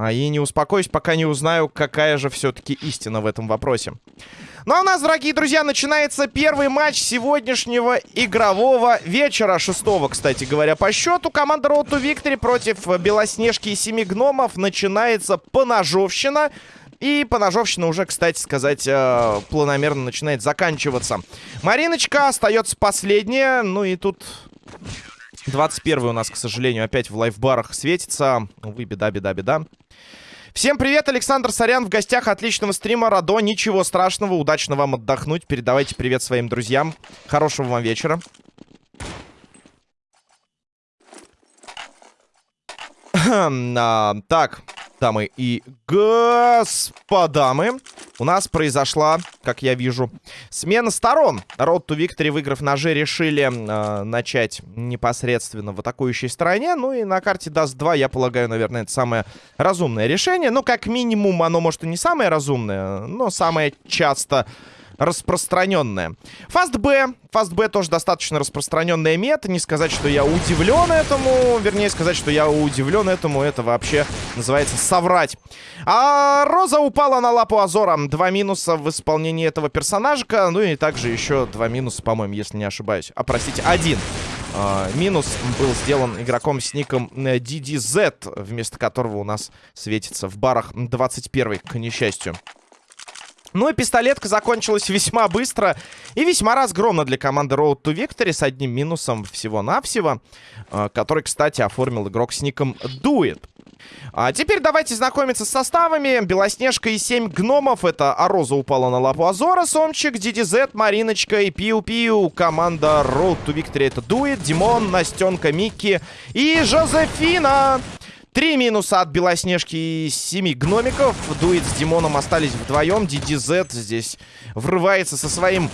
А и не успокоюсь, пока не узнаю, какая же все-таки истина в этом вопросе. Ну а у нас, дорогие друзья, начинается первый матч сегодняшнего игрового вечера. Шестого, кстати говоря, по счету. Команда Road to Victory против Белоснежки и Семи Гномов. Начинается поножовщина. И поножовщина уже, кстати сказать, э, планомерно начинает заканчиваться. Мариночка остается последняя. Ну и тут 21 у нас, к сожалению, опять в лайфбарах светится. Увы, беда, беда, беда. Всем привет, Александр Сорян в гостях отличного стрима Радо. Ничего страшного, удачно вам отдохнуть. Передавайте привет своим друзьям. Хорошего вам вечера. а, так, дамы и господа, мы, у нас произошла, как я вижу, смена сторон. Road to Victory, выиграв ножи, решили э, начать непосредственно в атакующей стороне. Ну и на карте даст 2, я полагаю, наверное, это самое разумное решение. Ну, как минимум, оно, может, и не самое разумное, но самое часто распространенная. Фаст Б. Фаст Б тоже достаточно распространенная мета. Не сказать, что я удивлен этому. Вернее, сказать, что я удивлен этому. Это вообще называется соврать. А Роза упала на лапу Азора. Два минуса в исполнении этого персонажика. Ну и также еще два минуса, по-моему, если не ошибаюсь. А, простите, один. Uh, минус был сделан игроком с ником DDZ, вместо которого у нас светится в барах 21 к несчастью. Ну и пистолетка закончилась весьма быстро и весьма разгромно для команды Road to Victory с одним минусом всего-навсего, э, который, кстати, оформил игрок с ником Дует. А теперь давайте знакомиться с составами. Белоснежка и 7 гномов. Это Ароза упала на лапу Азора, Сомчик, DDZ, Мариночка и Пиу-Пиу. Команда Road to Victory это Дует, Димон, Настенка, Микки и Жозефина. Три минуса от Белоснежки и семи гномиков. Дует с Димоном остались вдвоем. DDZ здесь врывается со своим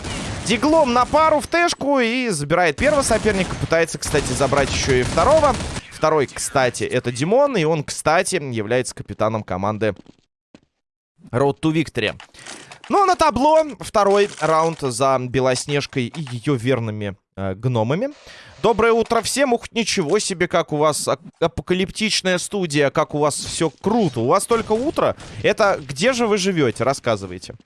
диглом на пару в тэшку и забирает первого соперника. Пытается, кстати, забрать еще и второго. Второй, кстати, это Димон. И он, кстати, является капитаном команды Road to Victory. Ну, на табло второй раунд за Белоснежкой и ее верными э, гномами. Доброе утро всем. Ух, ничего себе, как у вас апокалиптичная студия, как у вас все круто. У вас только утро. Это где же вы живете? Рассказывайте.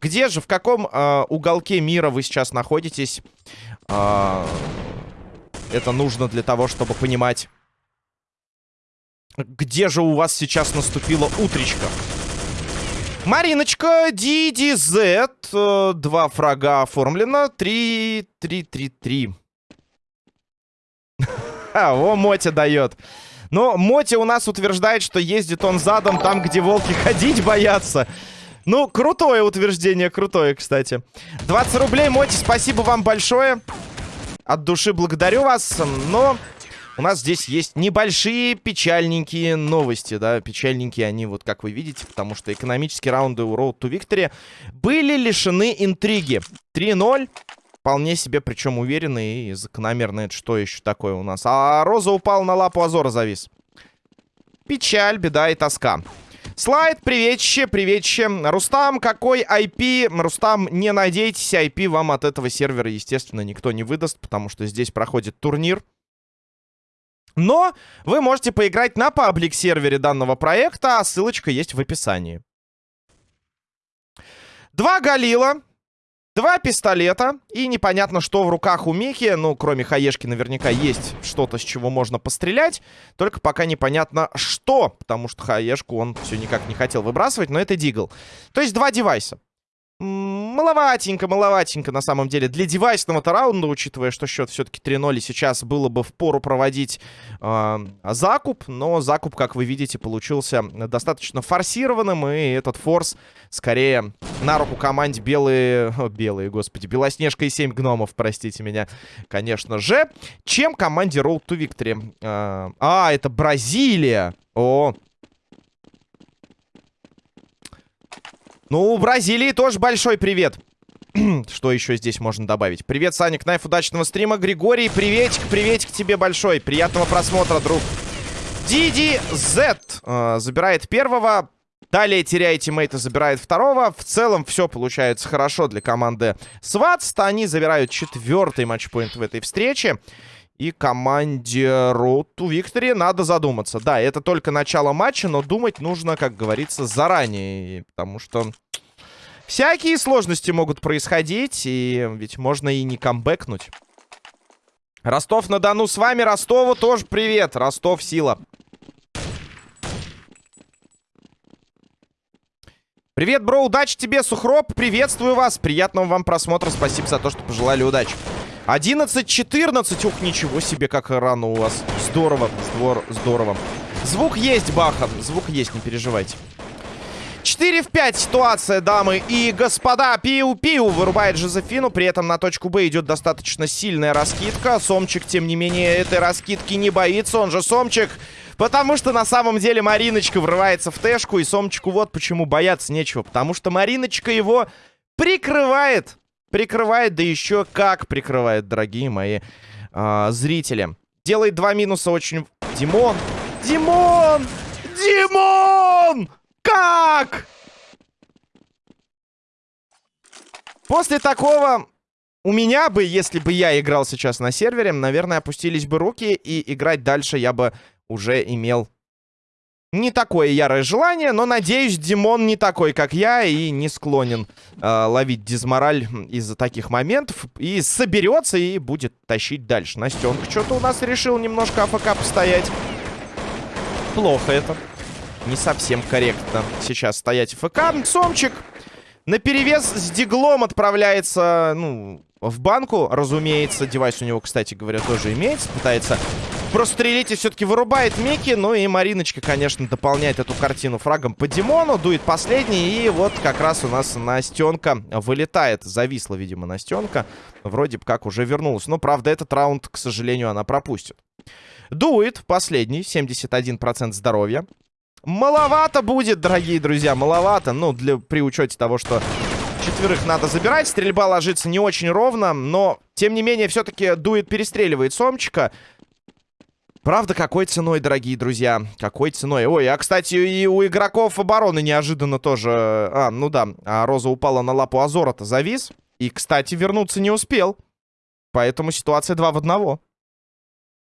Где же, в каком э, уголке мира вы сейчас находитесь? Э, это нужно для того, чтобы понимать, где же у вас сейчас наступила утречка. Мариночка, DDZ. Э, два фрага оформлено. Три, три, три, три. О, Мотя дает. Но Мотя у нас утверждает, что ездит он задом там, где волки ходить боятся. Ну, крутое утверждение, крутое, кстати. 20 рублей, Моти, спасибо вам большое. От души благодарю вас, но... У нас здесь есть небольшие печальненькие новости, да, печальненькие они, вот как вы видите, потому что экономические раунды у Road to Victory были лишены интриги. 3-0, Вполне себе, причем уверенный и закономерно. Это что еще такое у нас? А Роза упал на лапу Азора завис. Печаль, беда и тоска. Слайд, приветище, приветище. Рустам, какой IP? Рустам, не надейтесь, IP вам от этого сервера, естественно, никто не выдаст, потому что здесь проходит турнир. Но вы можете поиграть на паблик-сервере данного проекта, а ссылочка есть в описании. Два Галила, Два пистолета. И непонятно, что в руках у Михи. Ну, кроме хаешки, наверняка есть что-то, с чего можно пострелять. Только пока непонятно, что. Потому что хаешку он все никак не хотел выбрасывать. Но это Дигл. То есть два девайса. Маловатенько, маловатенько на самом деле. Для девайсного-то раунда, учитывая, что счет все-таки 3-0, сейчас было бы в пору проводить э, закуп. Но закуп, как вы видите, получился достаточно форсированным. И этот форс скорее на руку команде белые... О, белые, господи. Белоснежка и 7 гномов, простите меня, конечно же. Чем команде Road to Victory. Э, а, это Бразилия. О, Ну, Бразилии тоже большой привет. Что еще здесь можно добавить? Привет, Саня Кнайф, удачного стрима. Григорий, приветик, приветик тебе большой. Приятного просмотра, друг. Диди Z э, забирает первого. Далее теряет тиммейта, забирает второго. В целом все получается хорошо для команды Сватст. Они забирают четвертый матчпоинт в этой встрече. И команде to Victory надо задуматься. Да, это только начало матча, но думать нужно, как говорится, заранее. Потому что всякие сложности могут происходить, и ведь можно и не камбэкнуть. Ростов-на-Дону с вами, Ростову тоже привет. Ростов, сила. Привет, бро, удачи тебе, Сухроп, приветствую вас, приятного вам просмотра, спасибо за то, что пожелали удачи. 11-14, ух, ничего себе, как рано у вас. Здорово, здор здорово. Звук есть, Баха, звук есть, не переживайте. 4 в 5 ситуация, дамы и господа. Пиу-пиу вырубает Жозефину. При этом на точку Б идет достаточно сильная раскидка. Сомчик, тем не менее, этой раскидки не боится. Он же Сомчик Потому что на самом деле Мариночка врывается в Тэшку, и Сомчику вот почему бояться нечего. Потому что Мариночка его прикрывает. Прикрывает, да еще как прикрывает, дорогие мои э, зрители. Делает два минуса очень... Димон! Димон! Димон! Как? После такого у меня бы, если бы я играл сейчас на сервере, наверное, опустились бы руки, и играть дальше я бы уже имел не такое ярое желание, но, надеюсь, Димон не такой, как я, и не склонен э, ловить дизмораль из-за таких моментов. И соберется и будет тащить дальше. Настенка что-то у нас решил немножко AFK постоять. Плохо это. Не совсем корректно сейчас стоять AFK. Сомчик на перевес с deagle ом отправляется, ну, в банку, разумеется. Девайс у него, кстати говоря, тоже имеется. Пытается прострелить и все-таки вырубает Микки. Ну и Мариночка, конечно, дополняет эту картину фрагом по Димону. Дует последний. И вот как раз у нас Настенка вылетает. Зависла, видимо, Настенка. Вроде бы как уже вернулась. Но, правда, этот раунд, к сожалению, она пропустит. Дует последний. 71% здоровья. Маловато будет, дорогие друзья, маловато. Ну, для, при учете того, что четверых надо забирать. Стрельба ложится не очень ровно, но, тем не менее, все-таки Дует перестреливает Сомчика. Правда, какой ценой, дорогие друзья? Какой ценой? Ой, а, кстати, и у игроков обороны неожиданно тоже... А, ну да, а Роза упала на лапу Азора-то, завис. И, кстати, вернуться не успел. Поэтому ситуация 2 в 1.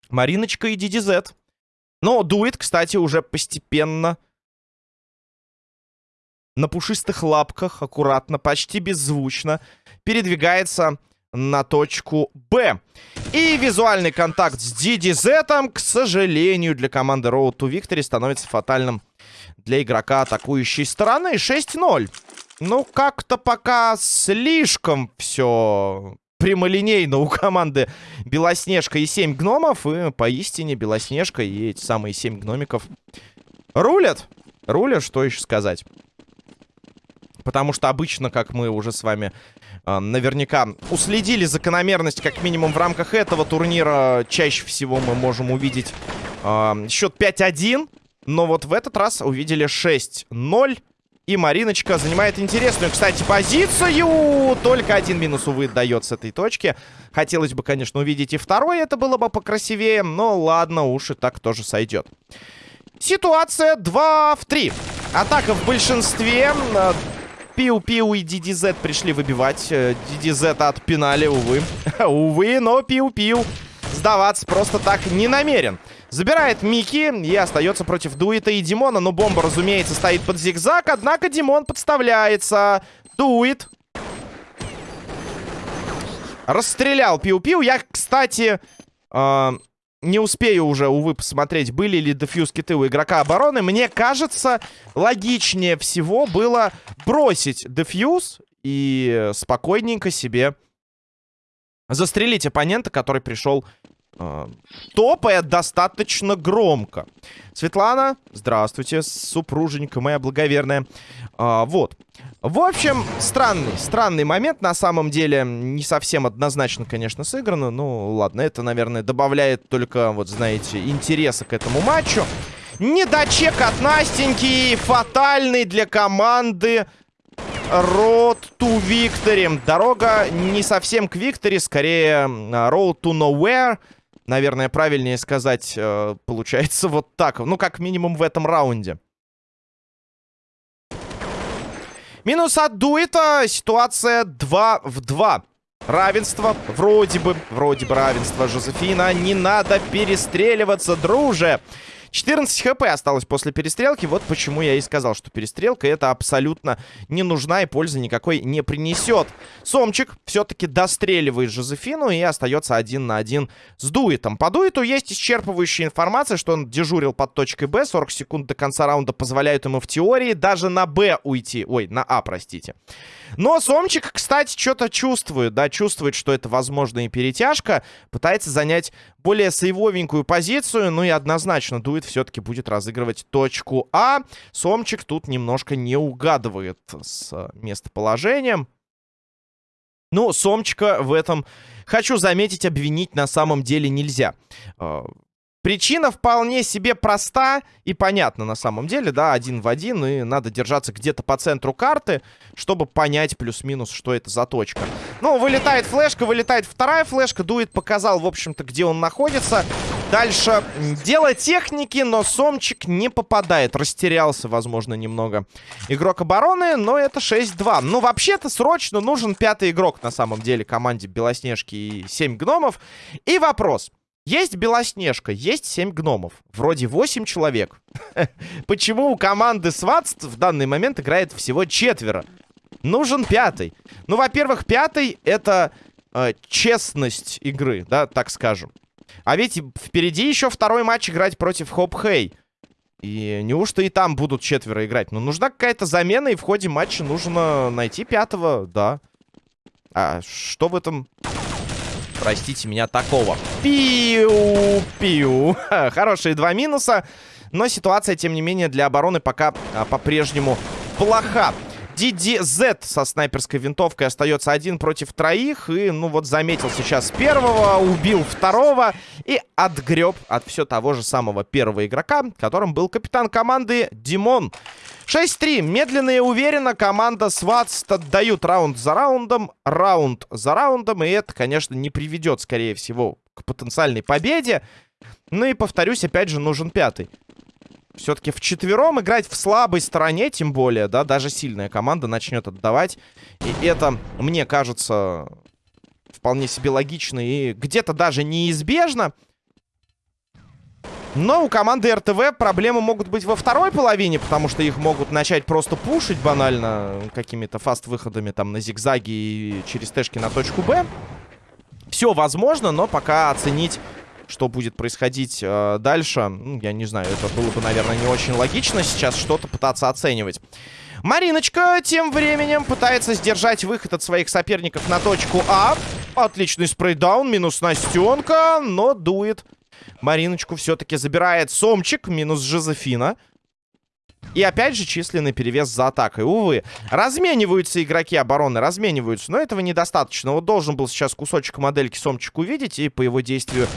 Мариночка и DDZ. Но Дует, кстати, уже постепенно... На пушистых лапках, аккуратно, почти беззвучно передвигается на точку Б. И визуальный контакт с DDZ, к сожалению, для команды Road to Victory становится фатальным для игрока атакующей стороны. 6-0. Ну, как-то пока слишком все прямолинейно у команды Белоснежка и 7 гномов. И поистине Белоснежка и эти самые 7 гномиков рулят. Рулят, что еще сказать. Потому что обычно, как мы уже с вами э, наверняка уследили закономерность, как минимум в рамках этого турнира, чаще всего мы можем увидеть э, счет 5-1. Но вот в этот раз увидели 6-0. И Мариночка занимает интересную, кстати, позицию. Только один минус, увы, дает с этой точки. Хотелось бы, конечно, увидеть и второй. Это было бы покрасивее. Но ладно, уж и так тоже сойдет. Ситуация 2 в 3. Атака в большинстве. Пиу-пиу и DDZ пришли выбивать. DDZ э, отпинали, увы. увы, но пиу-пиу сдаваться просто так не намерен. Забирает Мики и остается против Дуита и Димона. Но бомба, разумеется, стоит под зигзаг. Однако Димон подставляется. Дуит. Расстрелял Пиу-Пиу. Я, кстати... Э не успею уже, увы, посмотреть, были ли дефьюз киты у игрока обороны. Мне кажется, логичнее всего было бросить дефьюз и спокойненько себе застрелить оппонента, который пришел э, топая достаточно громко. Светлана, здравствуйте, супруженька моя благоверная. А, вот. В общем, странный, странный момент. На самом деле, не совсем однозначно, конечно, сыграно. Ну, ладно, это, наверное, добавляет только, вот, знаете, интереса к этому матчу. Недочек от Настеньки. Фатальный для команды Road to Victory. Дорога не совсем к Victory, скорее Road to Nowhere. Наверное, правильнее сказать, э, получается вот так. Ну, как минимум в этом раунде. Минус от Дуэта. Ситуация 2 в 2. Равенство. Вроде бы. Вроде бы равенство. Жозефина. Не надо перестреливаться, друже. 14 хп осталось после перестрелки. Вот почему я и сказал, что перестрелка это абсолютно не нужна и пользы никакой не принесет. Сомчик все-таки достреливает Жозефину и остается один на один с Дуитом. По Дуиту есть исчерпывающая информация, что он дежурил под точкой Б. 40 секунд до конца раунда позволяют ему в теории даже на Б уйти. Ой, на А, простите. Но Сомчик, кстати, что-то чувствует, да, чувствует, что это возможно и перетяжка. Пытается занять более сейвовенькую позицию, ну и однозначно Дует все-таки будет разыгрывать точку А. Сомчик тут немножко не угадывает с э, местоположением. Ну, Сомчика в этом, хочу заметить, обвинить на самом деле нельзя. Причина вполне себе проста и понятна на самом деле, да, один в один, и надо держаться где-то по центру карты, чтобы понять плюс-минус, что это за точка. Ну, вылетает флешка, вылетает вторая флешка, Дует показал, в общем-то, где он находится. Дальше дело техники, но Сомчик не попадает, растерялся, возможно, немного. Игрок обороны, но это 6-2. Ну, вообще-то, срочно нужен пятый игрок, на самом деле, команде Белоснежки и 7 гномов. И вопрос. Есть Белоснежка, есть 7 гномов. Вроде 8 человек. Почему у команды Сватс в данный момент играет всего четверо? Нужен пятый. Ну, во-первых, пятый это э, честность игры, да, так скажем. А ведь впереди еще второй матч играть против Хоп Хей. И неужто и там будут четверо играть? Ну, нужна какая-то замена, и в ходе матча нужно найти пятого, да. А что в этом простите меня, такого. Пиу-пиу. Хорошие два минуса. Но ситуация, тем не менее, для обороны пока а, по-прежнему плоха. DDZ со снайперской винтовкой остается один против троих. И, ну вот, заметил сейчас первого, убил второго и отгреб от все того же самого первого игрока, которым был капитан команды Димон. 6-3. Медленно и уверенно команда Сватс отдают раунд за раундом, раунд за раундом. И это, конечно, не приведет, скорее всего, к потенциальной победе. Ну и, повторюсь, опять же, нужен пятый. Все-таки в четвером играть в слабой стороне, тем более, да, даже сильная команда начнет отдавать. И это, мне кажется, вполне себе логично и где-то даже неизбежно. Но у команды РТВ проблемы могут быть во второй половине, потому что их могут начать просто пушить банально какими-то фаст-выходами там на зигзаги и через тэшки на точку Б. Все возможно, но пока оценить, что будет происходить э, дальше, ну, я не знаю, это было бы, наверное, не очень логично сейчас что-то пытаться оценивать. Мариночка тем временем пытается сдержать выход от своих соперников на точку А. Отличный спрейдаун, минус Настенка, но дует Мариночку все-таки забирает Сомчик, минус Жозефина. И опять же численный перевес за атакой. Увы, размениваются игроки обороны, размениваются. Но этого недостаточно. Вот должен был сейчас кусочек модельки Сомчик увидеть. И по его действию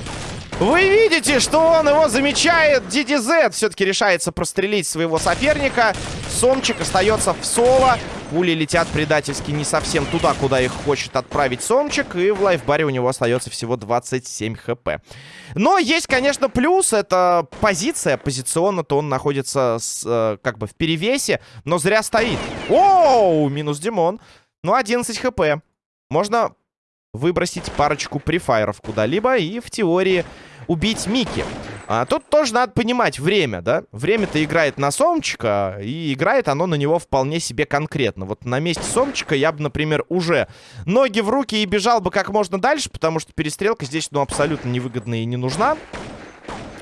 вы видите, что он его замечает. DDZ все-таки решается прострелить своего соперника. Сомчик остается в соло. Пули летят предательски не совсем туда, куда их хочет отправить Сомчик. И в лайфбаре у него остается всего 27 хп. Но есть, конечно, плюс. Это позиция. Позиционно-то он находится с, э, как бы в перевесе. Но зря стоит. Оу, минус Димон. Ну, 11 хп. Можно выбросить парочку префайров куда-либо и в теории убить Мики. А тут тоже надо понимать время, да? Время-то играет на Сомчика, и играет оно на него вполне себе конкретно. Вот на месте Сомчика я бы, например, уже ноги в руки и бежал бы как можно дальше, потому что перестрелка здесь, ну, абсолютно невыгодна и не нужна.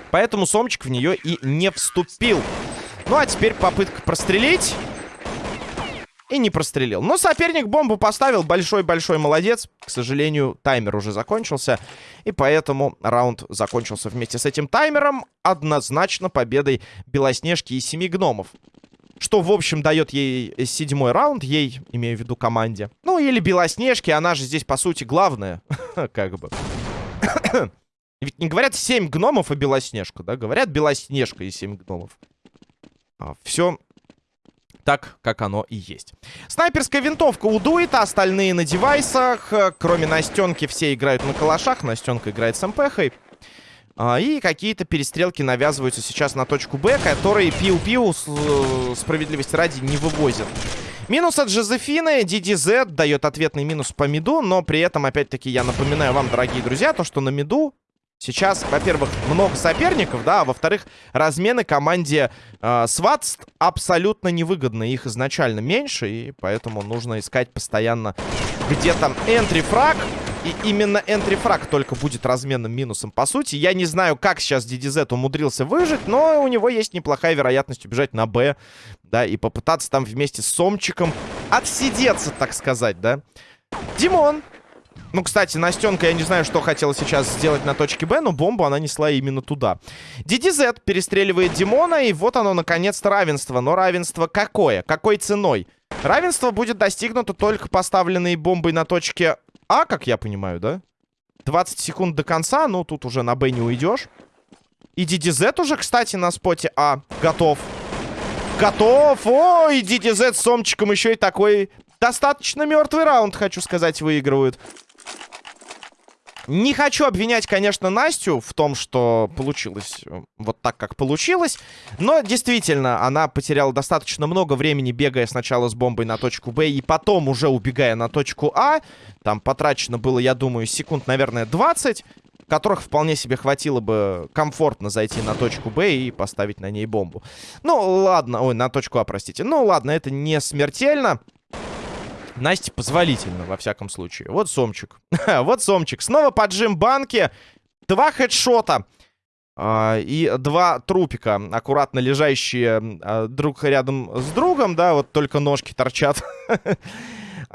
Поэтому Сомчик в нее и не вступил. Ну, а теперь попытка прострелить. И не прострелил. Но соперник бомбу поставил. Большой-большой молодец. К сожалению, таймер уже закончился. И поэтому раунд закончился вместе с этим таймером. Однозначно победой Белоснежки и Семи Гномов. Что, в общем, дает ей седьмой раунд. Ей, имею в виду, команде. Ну, или Белоснежки. Она же здесь, по сути, главная. Как бы. Ведь не говорят семь гномов и Белоснежка, да? Говорят Белоснежка и семь гномов. А, все так, как оно и есть. Снайперская винтовка у Дуита, остальные на девайсах. Кроме Настенки все играют на калашах. Настенка играет с МПХой. А, и какие-то перестрелки навязываются сейчас на точку Б, которые пиу-пиу, справедливости ради, не вывозят. Минус от Жозефины. DDZ дает ответный минус по миду. Но при этом, опять-таки, я напоминаю вам, дорогие друзья, то, что на миду Сейчас, во-первых, много соперников, да, а во-вторых, размены команде э, Сватс абсолютно невыгодны. Их изначально меньше, и поэтому нужно искать постоянно где-то энтри-фраг. И именно энтри-фраг только будет разменным минусом. По сути, я не знаю, как сейчас DDZ умудрился выжить, но у него есть неплохая вероятность убежать на Б, да, и попытаться там вместе с Сомчиком отсидеться, так сказать, да. Димон ну, кстати, Настенка, я не знаю, что хотела сейчас сделать на точке Б, но бомбу она несла именно туда. DDZ перестреливает Димона, и вот оно, наконец-то, равенство. Но равенство какое? Какой ценой? Равенство будет достигнуто только поставленной бомбой на точке А, как я понимаю, да? 20 секунд до конца, ну, тут уже на Б не уйдешь. И DDZ уже, кстати, на споте А готов. Готов! Ой, DDZ с Сомчиком еще и такой достаточно мертвый раунд, хочу сказать, выигрывают. Не хочу обвинять, конечно, Настю в том, что получилось э, вот так, как получилось. Но действительно, она потеряла достаточно много времени, бегая сначала с бомбой на точку Б и потом уже убегая на точку А. Там потрачено было, я думаю, секунд, наверное, 20 которых вполне себе хватило бы комфортно зайти на точку Б и поставить на ней бомбу. Ну, ладно. Ой, на точку А, простите. Ну, ладно, это не смертельно. Насте позволительно, во всяком случае. Вот Сомчик. вот Сомчик. Снова поджим банки. Два хедшота. Uh, и два трупика, аккуратно лежащие uh, друг рядом с другом, да, вот только ножки торчат.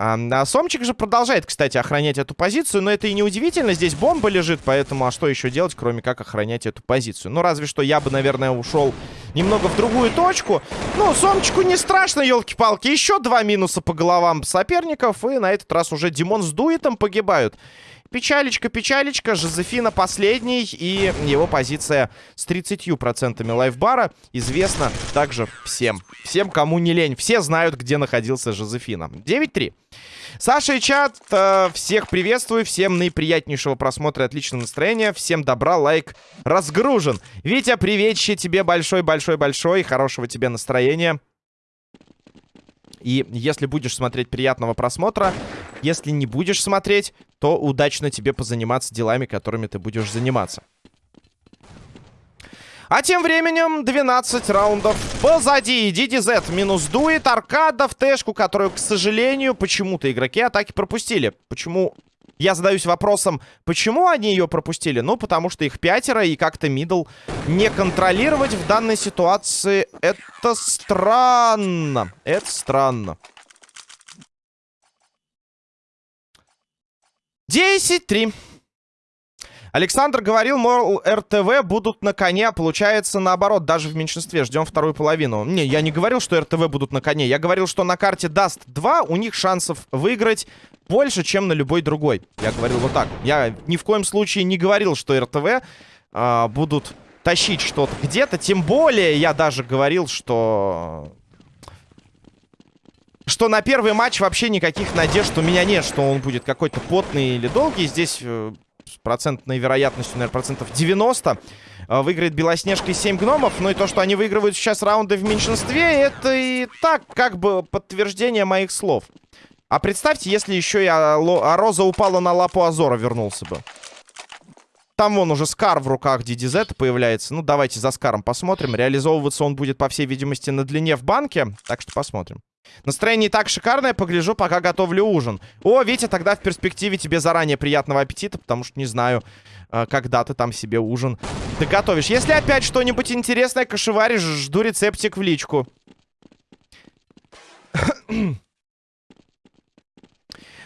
А, а Сомчик же продолжает, кстати, охранять эту позицию, но это и не удивительно, здесь бомба лежит, поэтому а что еще делать, кроме как охранять эту позицию? Ну, разве что я бы, наверное, ушел немного в другую точку. Ну, Сомчику не страшно, елки-палки, еще два минуса по головам соперников, и на этот раз уже Димон с Дуитом погибают. Печалечка, печалечка. Жозефина последний. И его позиция с 30% лайфбара известна также всем. Всем, кому не лень. Все знают, где находился Жозефина. 9-3. Саша и чат, э, всех приветствую, всем наиприятнейшего просмотра, отличного настроения, всем добра, лайк разгружен. Витя, приветище тебе большой-большой-большой, хорошего тебе настроения. И если будешь смотреть, приятного просмотра. Если не будешь смотреть, то удачно тебе позаниматься делами, которыми ты будешь заниматься. А тем временем 12 раундов позади. DDZ минус дует. Аркада в тэшку, которую, к сожалению, почему-то игроки атаки пропустили. Почему я задаюсь вопросом, почему они ее пропустили? Ну, потому что их пятеро, и как-то мидл не контролировать в данной ситуации. Это странно. Это странно. 10-3. Александр говорил, мол, РТВ будут на коне. Получается, наоборот, даже в меньшинстве. Ждем вторую половину. Не, я не говорил, что РТВ будут на коне. Я говорил, что на карте даст 2, у них шансов выиграть больше, чем на любой другой. Я говорил вот так. Я ни в коем случае не говорил, что РТВ а, будут тащить что-то где-то. Тем более я даже говорил, что... Что на первый матч вообще никаких надежд у меня нет, что он будет какой-то потный или долгий. Здесь э, с процентной вероятностью, наверное, процентов 90 э, выиграет Белоснежка и 7 гномов. Ну и то, что они выигрывают сейчас раунды в меньшинстве, это и так как бы подтверждение моих слов. А представьте, если еще и а Роза упала на лапу Азора, вернулся бы. Там вон уже Скар в руках DDZ появляется. Ну, давайте за Скаром посмотрим. Реализовываться он будет, по всей видимости, на длине в банке. Так что посмотрим. Настроение и так шикарное. Погляжу, пока готовлю ужин. О, Витя, тогда в перспективе тебе заранее приятного аппетита, потому что не знаю, э, когда ты там себе ужин ты готовишь. Если опять что-нибудь интересное кошеваришь, жду рецептик в личку.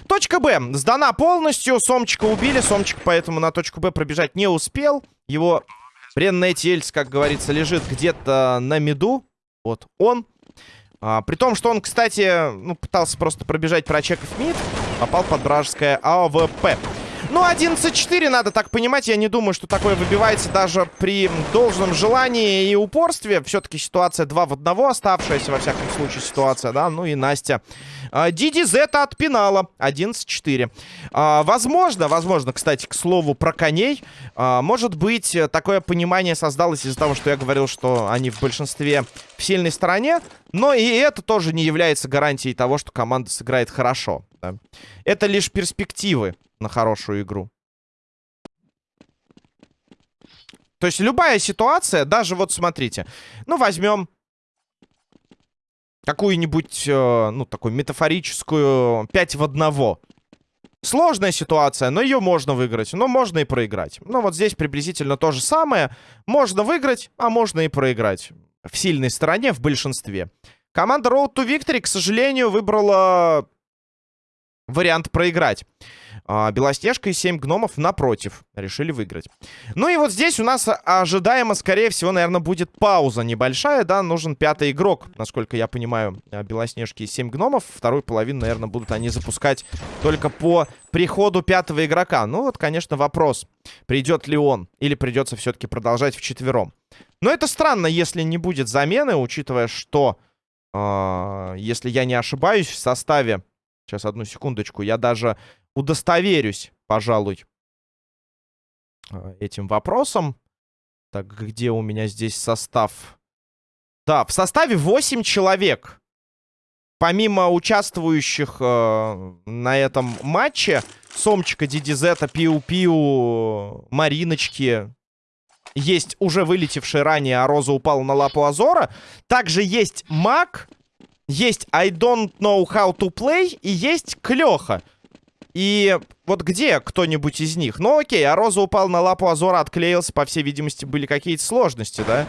Точка Б сдана полностью. Сомчика убили. Сомчик поэтому на точку Б пробежать не успел. Его бренная тельц, как говорится, лежит где-то на миду. Вот он. А, при том, что он, кстати, ну, пытался просто пробежать, прочекав мид. Попал под вражеское AWP. Ну, 11-4, надо так понимать. Я не думаю, что такое выбивается даже при должном желании и упорстве. Все-таки ситуация 2 в 1 оставшаяся, во всяком случае, ситуация, да. Ну и Настя. А, Диди Зета отпинала. 11-4. А, возможно, возможно, кстати, к слову про коней. А, может быть, такое понимание создалось из-за того, что я говорил, что они в большинстве в сильной стороне. Но и это тоже не является гарантией того, что команда сыграет хорошо. Это лишь перспективы на хорошую игру. То есть любая ситуация, даже вот смотрите. Ну, возьмем какую-нибудь, э, ну, такую метафорическую 5 в 1. Сложная ситуация, но ее можно выиграть. Но можно и проиграть. Ну, вот здесь приблизительно то же самое. Можно выиграть, а можно и проиграть. В сильной стороне, в большинстве. Команда Road to Victory, к сожалению, выбрала вариант проиграть. А, Белоснежка и 7 гномов напротив. Решили выиграть. Ну и вот здесь у нас ожидаемо, скорее всего, наверное, будет пауза небольшая, да. Нужен пятый игрок, насколько я понимаю, а, Белоснежки и 7 гномов. Вторую половину, наверное, будут они запускать только по приходу пятого игрока. Ну вот, конечно, вопрос, придет ли он или придется все-таки продолжать вчетвером. Но это странно, если не будет замены, учитывая, что, э, если я не ошибаюсь, в составе... Сейчас, одну секундочку. Я даже удостоверюсь, пожалуй, э, этим вопросом. Так, где у меня здесь состав? Да, в составе 8 человек. Помимо участвующих э, на этом матче, Сомчика, Дидизета, Пиу-Пиу, Мариночки, есть уже вылетевший ранее, а Роза упала на лапу Азора. Также есть Мак, есть I don't know how to play и есть Клёха. И вот где кто-нибудь из них? Ну окей, а Роза упал на лапу Азора, отклеился, по всей видимости, были какие-то сложности, да?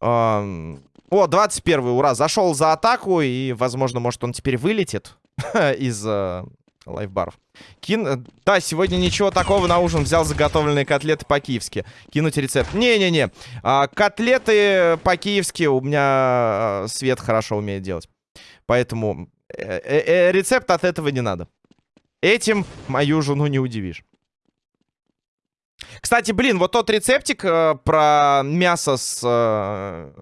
Эм... О, 21 ура, зашел за атаку, и, возможно, может, он теперь вылетит из э, лайфбаров. Кин... Да, сегодня ничего такого на ужин. Взял заготовленные котлеты по-киевски. Кинуть рецепт. Не-не-не. А, котлеты по-киевски у меня а, Свет хорошо умеет делать. Поэтому э -э -э рецепт от этого не надо. Этим мою жену не удивишь. Кстати, блин, вот тот рецептик э, про мясо с э,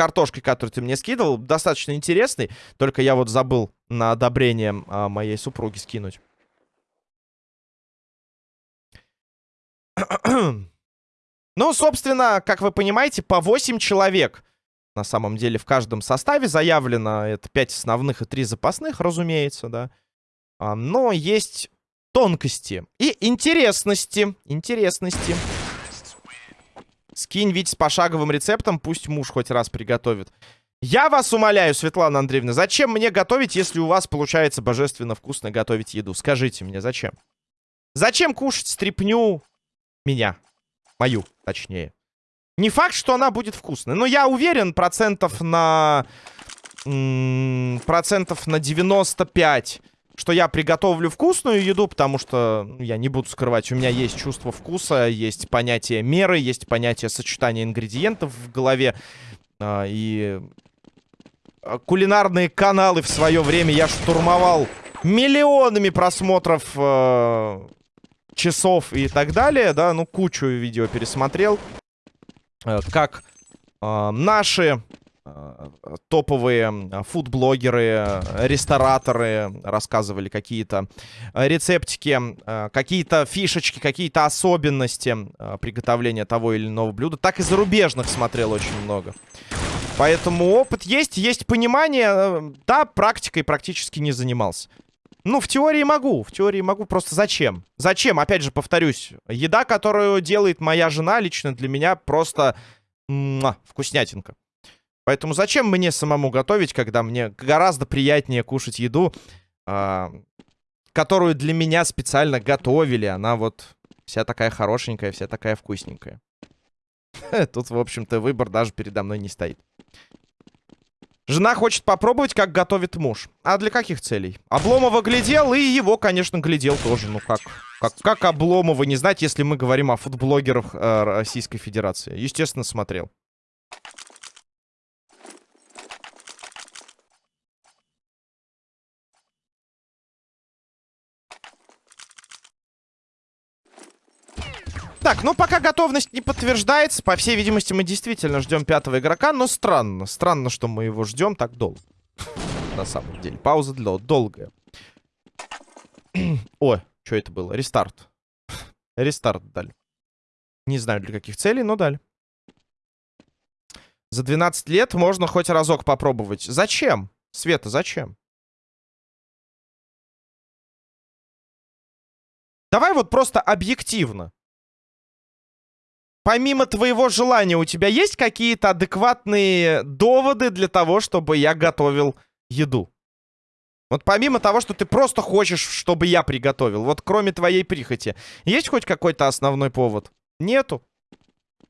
картошкой, который ты мне скидывал, достаточно интересный. Только я вот забыл на одобрение э, моей супруги скинуть. ну, собственно, как вы понимаете, по 8 человек на самом деле в каждом составе заявлено. Это 5 основных и 3 запасных, разумеется, да. А, но есть тонкости и интересности. Интересности. Скинь ведь с пошаговым рецептом, пусть муж хоть раз приготовит. Я вас умоляю, Светлана Андреевна, зачем мне готовить, если у вас получается божественно вкусно готовить еду? Скажите мне, зачем? Зачем кушать стрипню меня? Мою, точнее. Не факт, что она будет вкусной, но я уверен процентов на... процентов на 95 что я приготовлю вкусную еду, потому что, ну, я не буду скрывать, у меня есть чувство вкуса, есть понятие меры, есть понятие сочетания ингредиентов в голове. А, и а, кулинарные каналы в свое время я штурмовал миллионами просмотров э, часов и так далее, да, ну, кучу видео пересмотрел. Э, как э, наши Э, топовые фудблогеры, рестораторы рассказывали какие-то рецептики, э, какие-то фишечки, какие-то особенности э, приготовления того или иного блюда. Так и зарубежных смотрел очень много. Поэтому опыт есть, есть понимание. Да, практикой практически не занимался. Ну, в теории могу, в теории могу, просто зачем? Зачем? Опять же, повторюсь, еда, которую делает моя жена, лично для меня просто вкуснятинка. Поэтому зачем мне самому готовить, когда мне гораздо приятнее кушать еду, э, которую для меня специально готовили. Она вот вся такая хорошенькая, вся такая вкусненькая. Тут, в общем-то, выбор даже передо мной не стоит. Жена хочет попробовать, как готовит муж. А для каких целей? Обломова глядел, и его, конечно, глядел тоже. Ну как? Как, как Обломова не знать, если мы говорим о футблогерах э, Российской Федерации? Естественно, смотрел. Так, ну пока готовность не подтверждается. По всей видимости, мы действительно ждем пятого игрока. Но странно. Странно, что мы его ждем так долго. На самом деле. Пауза для долгая. О, что это было? Рестарт. Рестарт дали. Не знаю для каких целей, но дали. За 12 лет можно хоть разок попробовать. Зачем? Света, зачем? Давай вот просто объективно. Помимо твоего желания, у тебя есть какие-то адекватные доводы для того, чтобы я готовил еду? Вот помимо того, что ты просто хочешь, чтобы я приготовил, вот кроме твоей прихоти, есть хоть какой-то основной повод? Нету.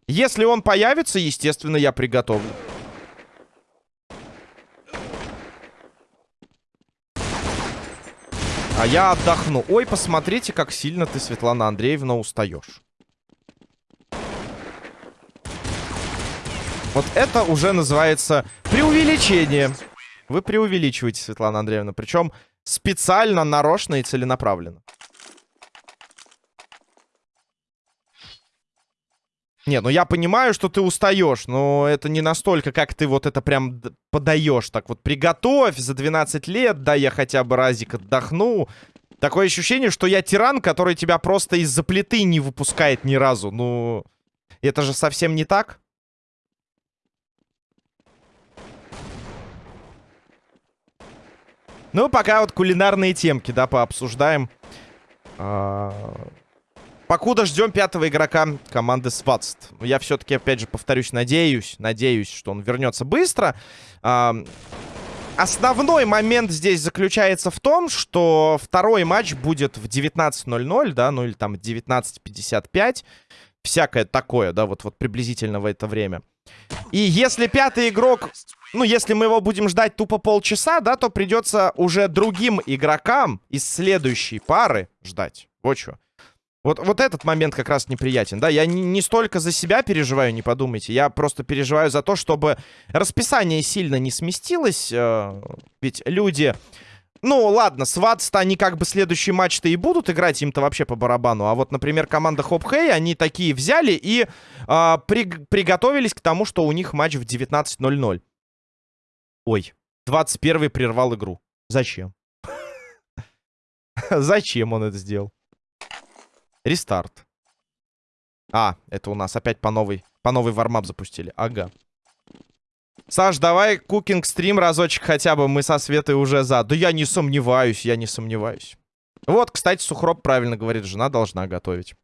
Если он появится, естественно, я приготовлю. А я отдохну. Ой, посмотрите, как сильно ты, Светлана Андреевна, устаешь. Вот это уже называется преувеличение. Вы преувеличиваете, Светлана Андреевна. Причем специально, нарочно и целенаправленно. Не, ну я понимаю, что ты устаешь, но это не настолько, как ты вот это прям подаешь. Так вот, приготовь за 12 лет, да я хотя бы разик отдохну. Такое ощущение, что я тиран, который тебя просто из-за плиты не выпускает ни разу. Ну, это же совсем не так. Ну, пока вот кулинарные темки, да, пообсуждаем. А... Покуда ждем пятого игрока команды Сватст. Я все-таки, опять же, повторюсь, надеюсь, надеюсь, что он вернется быстро. А... Основной момент здесь заключается в том, что второй матч будет в 19.00, да, ну или там 19.55. Всякое такое, да, вот, вот приблизительно в это время. И если пятый игрок ну, если мы его будем ждать тупо полчаса, да, то придется уже другим игрокам из следующей пары ждать. Вот что. Вот, вот этот момент как раз неприятен, да, я не, не столько за себя переживаю, не подумайте, я просто переживаю за то, чтобы расписание сильно не сместилось, э, ведь люди, ну, ладно, сватс они как бы следующий матч-то и будут играть, им-то вообще по барабану, а вот, например, команда Хоп Хей, они такие взяли и э, при, приготовились к тому, что у них матч в 19.00. Ой, 21 прервал игру. Зачем? Зачем он это сделал? Рестарт. А, это у нас опять по новой, по новой вармап запустили. Ага. Саш, давай кукинг стрим разочек хотя бы. Мы со Светой уже за. Да я не сомневаюсь, я не сомневаюсь. Вот, кстати, Сухроб правильно говорит, жена должна готовить.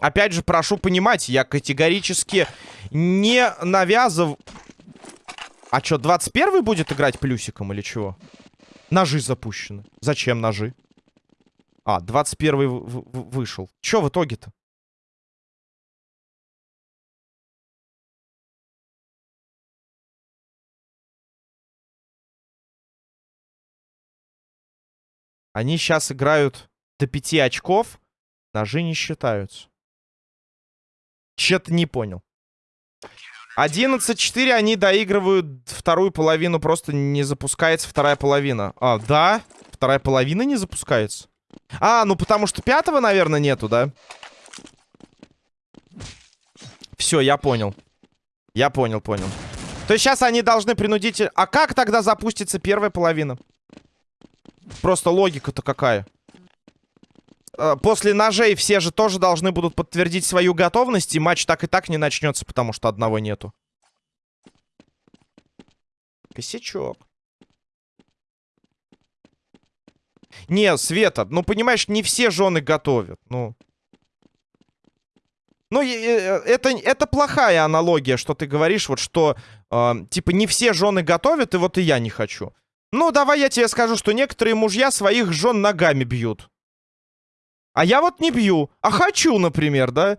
Опять же, прошу понимать, я категорически не навязываю... А что, 21 будет играть плюсиком или чего? Ножи запущены. Зачем ножи? А, 21 вышел. Чё в итоге-то? Они сейчас играют до 5 очков. Ножи не считаются. Че-то не понял. 11-4 они доигрывают вторую половину, просто не запускается вторая половина. А, да? Вторая половина не запускается? А, ну потому что пятого, наверное, нету, да? Все, я понял. Я понял, понял. То есть сейчас они должны принудить... А как тогда запустится первая половина? Просто логика-то какая? Э, после ножей все же тоже должны будут подтвердить свою готовность, и матч так и так не начнется, потому что одного нету. Косячок. Не, Света, ну, понимаешь, не все жены готовят, ну... Ну, э, это, это плохая аналогия, что ты говоришь, вот что, э, типа, не все жены готовят, и вот и я не хочу. Ну, давай я тебе скажу, что некоторые мужья своих жен ногами бьют. А я вот не бью. А хочу, например, да?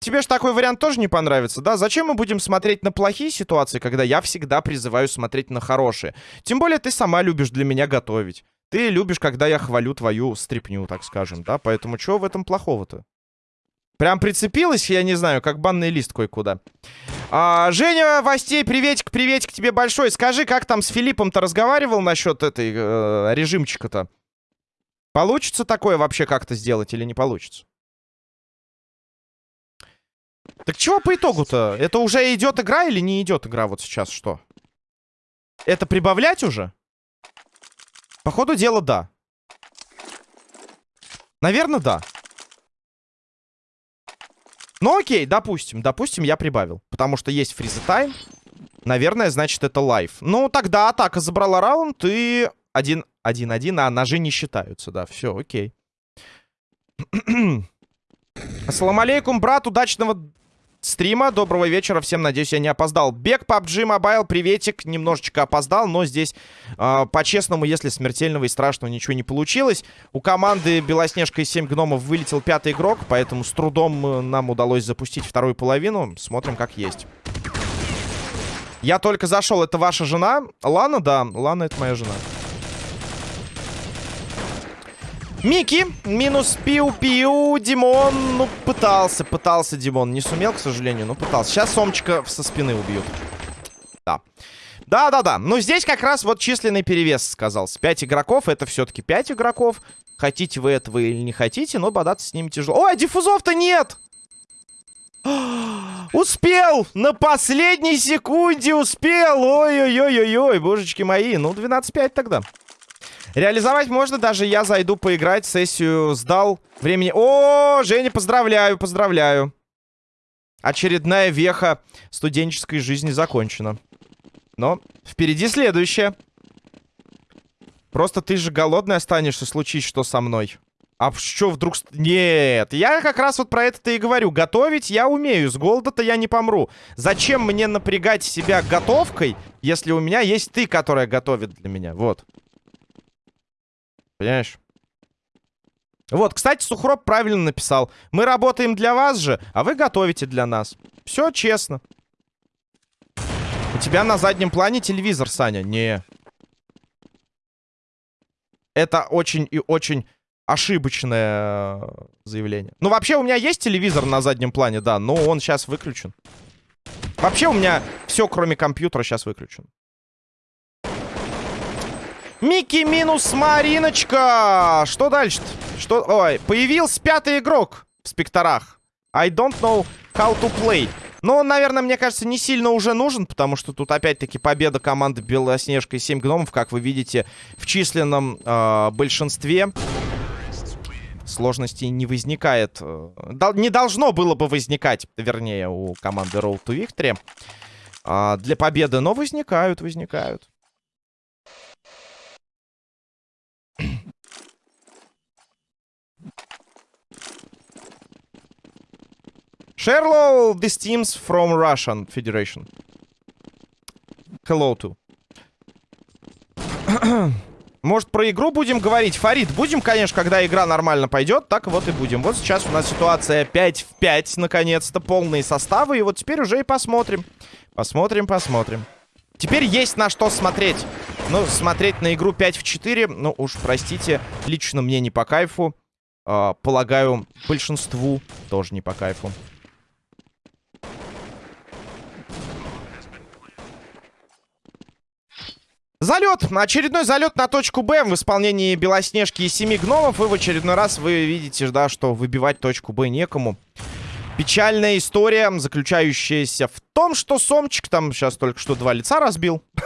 Тебе же такой вариант тоже не понравится, да? Зачем мы будем смотреть на плохие ситуации, когда я всегда призываю смотреть на хорошие? Тем более ты сама любишь для меня готовить. Ты любишь, когда я хвалю твою стрипню, так скажем, да? Поэтому чего в этом плохого-то? Прям прицепилась, я не знаю, как банный лист кое-куда. А, Женя Востей, приветик, приветик тебе большой. Скажи, как там с Филиппом-то разговаривал насчет этой э, режимчика-то? Получится такое вообще как-то сделать или не получится? Так чего по итогу-то? Это уже идет игра или не идет игра вот сейчас? Что? Это прибавлять уже? По ходу дела, да. Наверное, да. Ну окей, допустим. Допустим, я прибавил. Потому что есть фриза тайм. Наверное, значит, это лайф. Ну, тогда атака забрала раунд и... Один, один, один, а ножи не считаются, да. Все, окей. Ассаламу алейкум, брат. Удачного стрима. Доброго вечера всем. Надеюсь, я не опоздал. Бег PUBG Mobile, приветик. Немножечко опоздал, но здесь, э, по-честному, если смертельного и страшного ничего не получилось. У команды Белоснежка и 7 гномов вылетел пятый игрок, поэтому с трудом э, нам удалось запустить вторую половину. Смотрим, как есть. Я только зашел. Это ваша жена? Лана, да. Лана, это моя жена. Мики, минус пиу-пиу, Димон, ну, пытался, пытался Димон, не сумел, к сожалению, но пытался. Сейчас Сомчика со спины убьют. Да. Да-да-да, ну здесь как раз вот численный перевес сказался. Пять игроков, это все-таки пять игроков. Хотите вы этого или не хотите, но бодаться с ними тяжело. Ой, а диффузов-то нет! Успел! На последней секунде успел! Ой-ой-ой-ой-ой, божечки мои. Ну, 12-5 тогда. Реализовать можно, даже я зайду поиграть, сессию сдал. Времени... О, Женя, поздравляю, поздравляю. Очередная веха студенческой жизни закончена. Но впереди следующее. Просто ты же голодный останешься, случись что со мной. А что вдруг... Нет, я как раз вот про это-то и говорю. Готовить я умею, с голода-то я не помру. Зачем мне напрягать себя готовкой, если у меня есть ты, которая готовит для меня? Вот. Понимаешь? Вот, кстати, Сухроб правильно написал. Мы работаем для вас же, а вы готовите для нас. Все честно. У тебя на заднем плане телевизор, Саня. Не. Это очень и очень ошибочное э, заявление. Ну, вообще, у меня есть телевизор на заднем плане, да, но он сейчас выключен. Вообще, у меня все, кроме компьютера, сейчас выключен. Микки минус Мариночка. Что дальше-то? Что... Ой, появился пятый игрок в спекторах. I don't know how to play. Но он, наверное, мне кажется, не сильно уже нужен, потому что тут опять-таки победа команды Белоснежка и 7 гномов, как вы видите, в численном э, большинстве. Сложностей не возникает. Э, дол не должно было бы возникать, вернее, у команды Road to Victory. Э, для победы, но возникают, возникают. Sherlow, these teams from Russian Federation. Hello to. Может, про игру будем говорить? Фарид, будем, конечно, когда игра нормально пойдет, так вот и будем. Вот сейчас у нас ситуация 5 в 5, наконец-то, полные составы. И вот теперь уже и посмотрим. Посмотрим, посмотрим. Теперь есть на что смотреть. Ну, смотреть на игру 5 в 4, ну уж простите, лично мне не по кайфу. Э, полагаю, большинству тоже не по кайфу. Залет! Очередной залет на точку Б в исполнении Белоснежки и Семи Гномов. И в очередной раз вы видите, да, что выбивать точку Б некому. Печальная история, заключающаяся в том, что Сомчик там сейчас только что два лица разбил.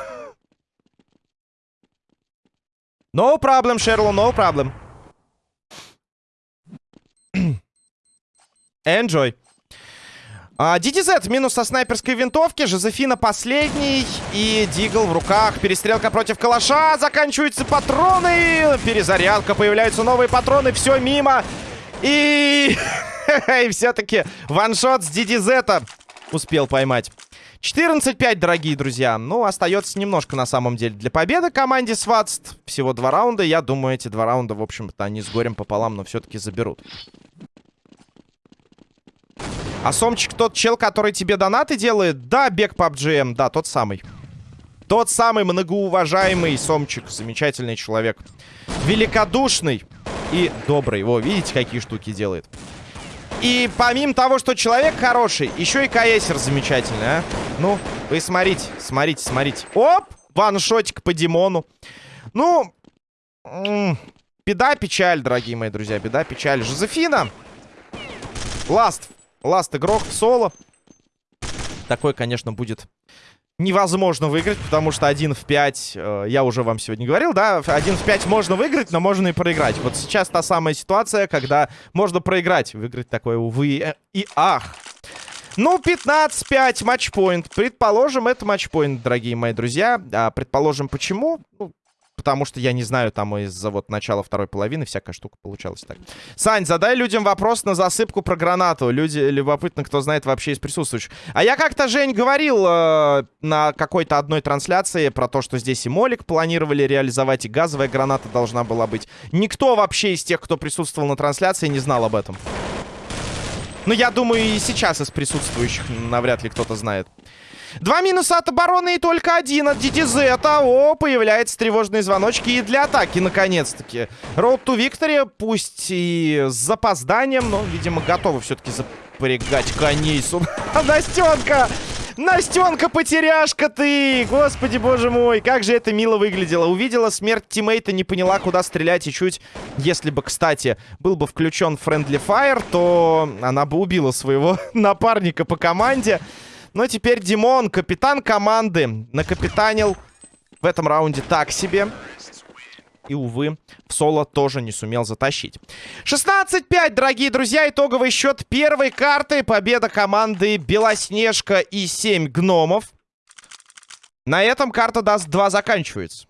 No problem, Шерло, no problem. Enjoy. А, DDZ минус со снайперской винтовки. Жозефина последний. И Дигл в руках. Перестрелка против калаша. Заканчиваются патроны. Перезарядка. Появляются новые патроны. Все мимо. И... И все-таки ваншот с DDZ успел поймать. 14-5, дорогие друзья. Ну, остается немножко, на самом деле, для победы команде Сватст. Всего два раунда. Я думаю, эти два раунда, в общем-то, они с горем пополам, но все-таки заберут. А Сомчик тот чел, который тебе донаты делает? Да, бег PUBG, да, тот самый. Тот самый многоуважаемый Сомчик. Замечательный человек. Великодушный и добрый. Во, видите, какие штуки делает. И помимо того, что человек хороший, еще и каэсер замечательный, а? Ну, вы смотрите, смотрите, смотрите. Оп! Ваншотик по Димону. Ну, беда, печаль, дорогие мои друзья, беда, печаль. Жозефина. Ласт. Ласт игрок соло. Такой, конечно, будет невозможно выиграть, потому что 1 в 5, э, я уже вам сегодня говорил, да, 1 в 5 можно выиграть, но можно и проиграть. Вот сейчас та самая ситуация, когда можно проиграть. Выиграть такое, увы, э, и ах. Ну, 15-5 матчпоинт. Предположим, это матчпоинт, дорогие мои друзья. А, предположим, почему? Ну, потому что я не знаю, там из-за вот начала второй половины всякая штука получалась так. Сань, задай людям вопрос на засыпку про гранату. Люди любопытно, кто знает вообще из присутствующих. А я как-то, Жень, говорил э, на какой-то одной трансляции про то, что здесь и молик планировали реализовать, и газовая граната должна была быть. Никто вообще из тех, кто присутствовал на трансляции, не знал об этом. Ну, я думаю, и сейчас из присутствующих навряд ли кто-то знает. Два минуса от обороны и только один от DTZ. О, появляются тревожные звоночки и для атаки, наконец-таки. Road to Victory, пусть и с запозданием, но, видимо, готовы все-таки запрягать коней. Настенка! Настенка, потеряшка ты! Господи, боже мой, как же это мило выглядело. Увидела смерть тиммейта, не поняла, куда стрелять. И чуть, если бы, кстати, был бы включен Friendly Fire, то она бы убила своего напарника по команде. Но теперь Димон, капитан команды, накапитанил в этом раунде так себе. И, увы, в соло тоже не сумел затащить. 16-5, дорогие друзья. Итоговый счет первой карты. Победа команды Белоснежка и 7 гномов. На этом карта даст 2 заканчивается.